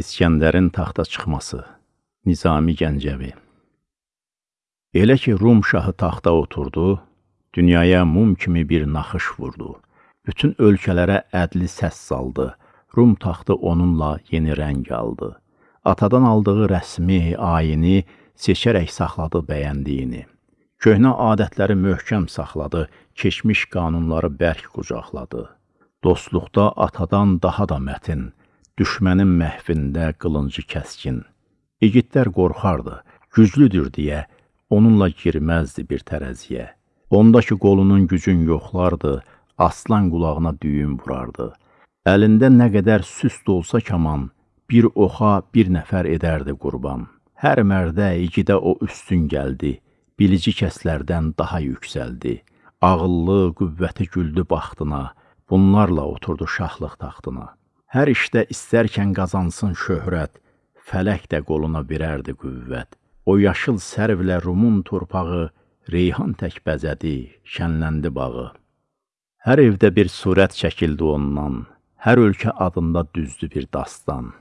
İskəndərin taxta çıxması Nizami Gəncəvi Elə ki, Rum şahı taxta oturdu, dünyaya mum kimi bir naxış vurdu. Bütün ölkələrə ədli səs saldı. Rum taxtı onunla yeni rəng aldı. Atadan aldığı rəsmi, ayini seçərək saxladı bəyəndiyini. Köhnə adətləri möhkəm saxladı, keçmiş qanunları bərk qucaqladı. Dostluqda atadan daha da mətin, düşmənin məhvində qılıncı kəskin. İgidlər qorxardı, güclüdür deyə, onunla girməzdi bir tərəziyə. Ondakı qolunun gücün yoxlardı, aslan qulağına düyün vurardı. Əlində nə qədər süst olsa kaman, bir oxa bir nəfər edərdi qurban. Hər mərdə, igidə o üstün gəldi, bilici kəslərdən daha yüksəldi. Ağıllı, qüvvəti güldü baxtına, bunlarla oturdu şahlıq taxtına. Hər işdə istərkən qazansın şöhrət, fələk də qoluna verərdi qüvvət. O yaşıl sərvlə Rumun torpağı, reyhan tək bəzədi, şənləndi bağı. Hər evdə bir surət çəkildi ondan, hər ölkə adında düzdü bir dastan.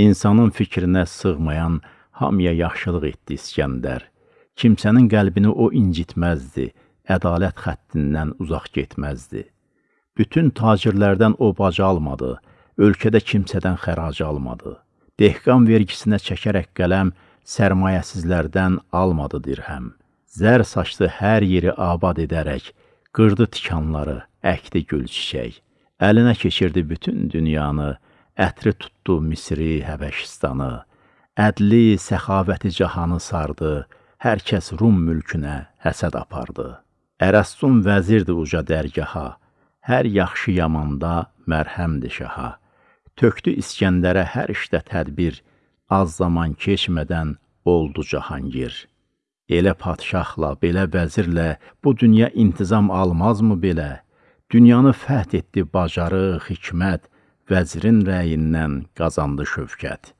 İnsanın fikrinə sığmayan hamıya yaxşılıq etdi İskəndər. Kimsənin qəlbini o incitməzdi, ədalət xəttindən uzaq getməzdi. Bütün tacirlərdən o bacı almadı, ölkədə kimsədən xərac almadı. Dehqan vergisinə çəkərək qələm sərmayəsizlərdən almadı dirhəm. Zər saçdı hər yeri abad edərək, qırdı tikanları, əkdi gül çiçək. Əlinə keçirdi bütün dünyanı, ətri tutdu Misri, Həbəşistanı. Ədli, səxavəti cahanı sardı, hər kəs Rum mülkünə həsəd apardı. Ərəstun vəzirdi uca dərgaha, hər yaxşı yamanda mərhəmdi şaha. Tökdü İskəndərə hər işdə tədbir, az zaman keçmədən oldu Cahangir. Elə padşahla, belə vəzirlə bu dünya intizam almazmı belə? Dünyanı fəth etdi bacarıq, hikmət, vəzirin rəyindən qazandı şövkət.